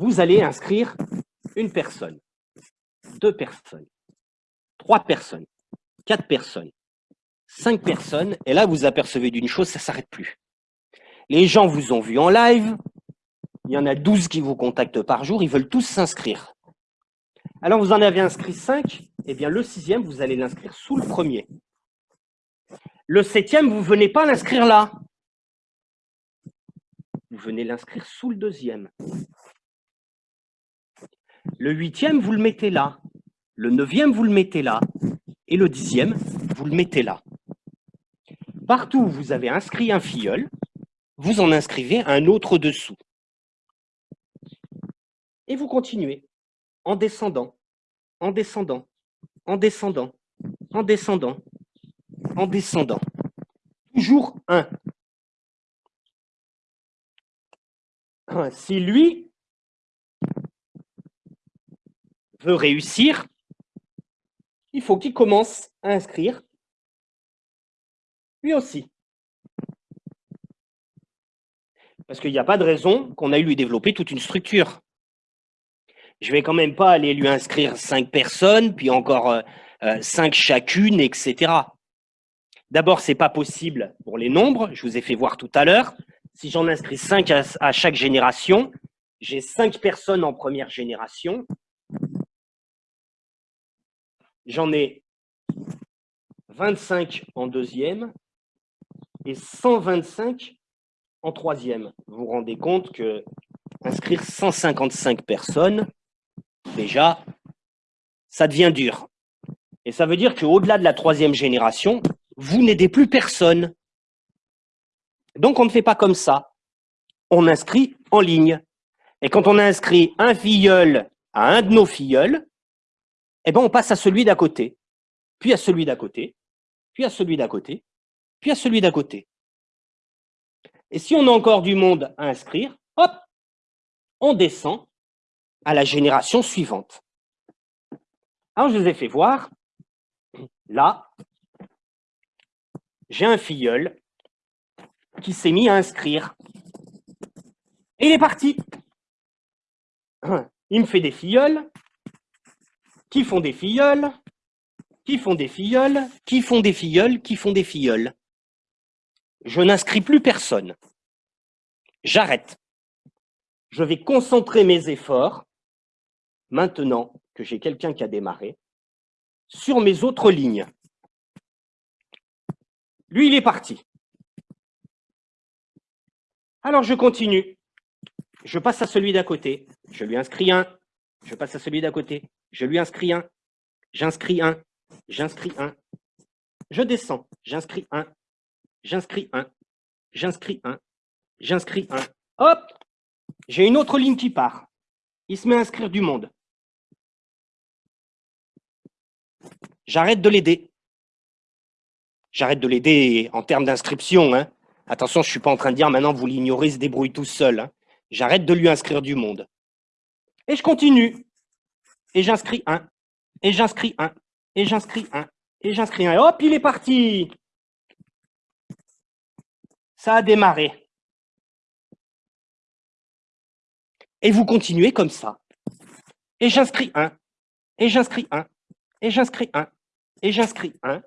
vous allez inscrire une personne, deux personnes, trois personnes, quatre personnes, cinq personnes, et là, vous apercevez d'une chose, ça ne s'arrête plus. Les gens vous ont vu en live, il y en a 12 qui vous contactent par jour, ils veulent tous s'inscrire. Alors, vous en avez inscrit 5, eh bien, le sixième, vous allez l'inscrire sous le premier. Le septième, vous ne venez pas l'inscrire là. Vous venez l'inscrire sous le deuxième. Le huitième, vous le mettez là. Le neuvième, vous le mettez là. Et le dixième, vous le mettez là. Partout où vous avez inscrit un filleul, vous en inscrivez un autre dessous. Et vous continuez en descendant, en descendant, en descendant, en descendant, en descendant. Toujours un. Si lui veut réussir, il faut qu'il commence à inscrire lui aussi. Parce qu'il n'y a pas de raison qu'on aille lui développer toute une structure. Je vais quand même pas aller lui inscrire cinq personnes, puis encore euh, euh, cinq chacune, etc. D'abord, ce n'est pas possible pour les nombres, je vous ai fait voir tout à l'heure. Si j'en inscris cinq à chaque génération, j'ai cinq personnes en première génération. J'en ai 25 en deuxième et 125 en troisième. Vous vous rendez compte que inscrire 155 personnes, déjà, ça devient dur. Et ça veut dire qu'au-delà de la troisième génération, vous n'aidez plus personne. Donc, on ne fait pas comme ça. On inscrit en ligne. Et quand on inscrit un filleul à un de nos filleuls, eh ben, on passe à celui d'à côté, puis à celui d'à côté, puis à celui d'à côté, puis à celui d'à côté. Et si on a encore du monde à inscrire, hop, on descend à la génération suivante. Alors, je vous ai fait voir, là, j'ai un filleul qui s'est mis à inscrire. Et il est parti. Il me fait des filleuls, qui font des filleuls, qui font des filleuls, qui font des filleuls, qui font des filleuls. Je n'inscris plus personne. J'arrête. Je vais concentrer mes efforts, maintenant que j'ai quelqu'un qui a démarré, sur mes autres lignes. Lui, il est parti. Alors, je continue. Je passe à celui d'à côté. Je lui inscris un. Je passe à celui d'à côté. Je lui inscris un. J'inscris un. J'inscris un. Je descends. J'inscris un. J'inscris un. J'inscris un. J'inscris un. Hop J'ai une autre ligne qui part. Il se met à inscrire du monde. J'arrête de l'aider. J'arrête de l'aider en termes d'inscription. Hein. Attention, je ne suis pas en train de dire maintenant vous l'ignorez, se débrouille tout seul. Hein. J'arrête de lui inscrire du monde. Et je continue. Et j'inscris un. Et j'inscris un. Et j'inscris un. Et j'inscris un. Et hop, il est parti. Ça a démarré. Et vous continuez comme ça. Et j'inscris un. Et j'inscris un. Et j'inscris un. Et j'inscris un.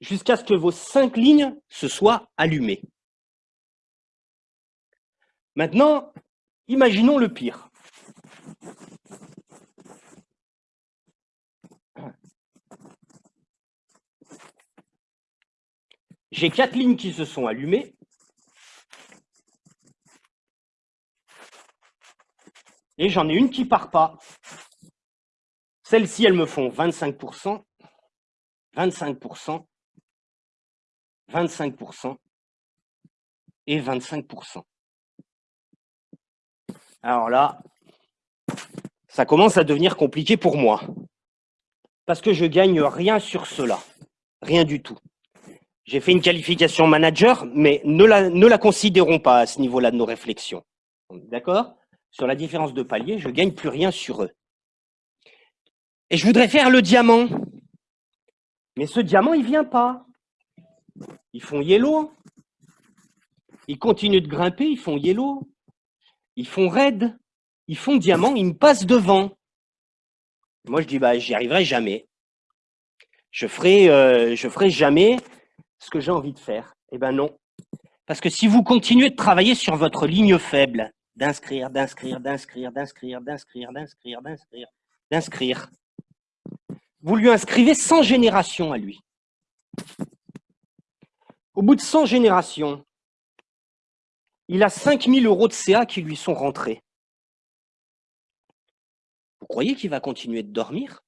Jusqu'à ce que vos cinq lignes se soient allumées. Maintenant, imaginons le pire. J'ai quatre lignes qui se sont allumées. Et j'en ai une qui part pas. Celles-ci, elles me font 25%, 25%, 25% et 25%. Alors là, ça commence à devenir compliqué pour moi. Parce que je gagne rien sur cela. Rien du tout. J'ai fait une qualification manager, mais ne la, ne la considérons pas à ce niveau-là de nos réflexions. D'accord? Sur la différence de palier, je ne gagne plus rien sur eux. Et je voudrais faire le diamant. Mais ce diamant, il ne vient pas. Ils font yellow. Ils continuent de grimper, ils font yellow. Ils font red. ils font diamant, ils me passent devant. Moi, je dis, bah, j'y arriverai jamais. Je ferai, euh, je ferai jamais ce que j'ai envie de faire. Eh ben non. Parce que si vous continuez de travailler sur votre ligne faible, d'inscrire, d'inscrire, d'inscrire, d'inscrire, d'inscrire, d'inscrire, d'inscrire, d'inscrire, vous lui inscrivez 100 générations à lui. Au bout de 100 générations, il a 5000 euros de CA qui lui sont rentrés. Vous croyez qu'il va continuer de dormir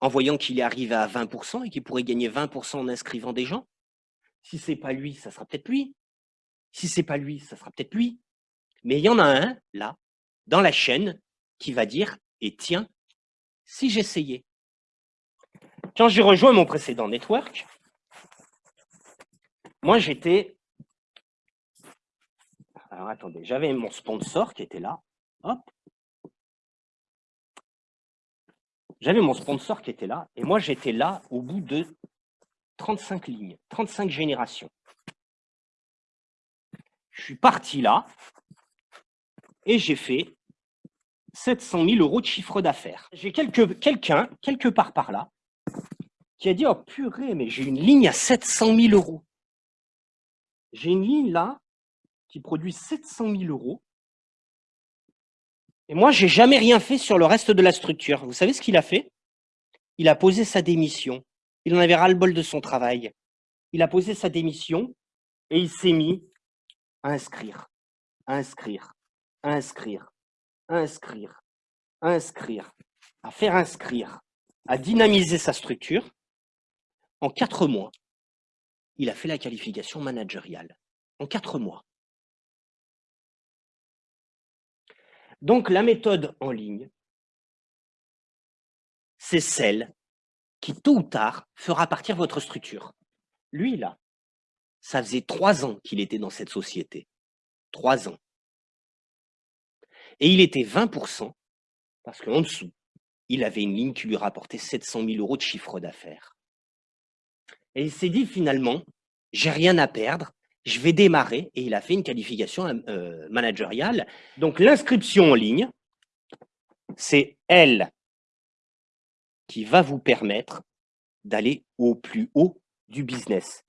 en voyant qu'il est arrivé à 20% et qu'il pourrait gagner 20% en inscrivant des gens? Si ce n'est pas lui, ça sera peut-être lui. Si ce n'est pas lui, ça sera peut-être lui. Mais il y en a un, là, dans la chaîne, qui va dire « Et tiens, si j'essayais ?» Quand j'ai rejoint mon précédent network, moi j'étais... Alors attendez, j'avais mon sponsor qui était là. Hop. J'avais mon sponsor qui était là, et moi j'étais là au bout de 35 lignes, 35 générations. Je suis parti là, et j'ai fait 700 000 euros de chiffre d'affaires. J'ai quelqu'un, quelque part par là, qui a dit « Oh purée, mais j'ai une ligne à 700 000 euros. J'ai une ligne là qui produit 700 000 euros. Et moi, j'ai jamais rien fait sur le reste de la structure. Vous savez ce qu'il a fait? Il a posé sa démission. Il en avait ras-le-bol de son travail. Il a posé sa démission et il s'est mis à inscrire, à inscrire, à inscrire, à inscrire, à inscrire, à faire inscrire, à dynamiser sa structure. En quatre mois, il a fait la qualification managériale. En quatre mois. Donc la méthode en ligne, c'est celle qui, tôt ou tard, fera partir votre structure. Lui, là, ça faisait trois ans qu'il était dans cette société. Trois ans. Et il était 20%, parce qu'en dessous, il avait une ligne qui lui rapportait 700 000 euros de chiffre d'affaires. Et il s'est dit finalement, j'ai rien à perdre, je vais démarrer, et il a fait une qualification euh, managériale. Donc l'inscription en ligne, c'est elle qui va vous permettre d'aller au plus haut du business.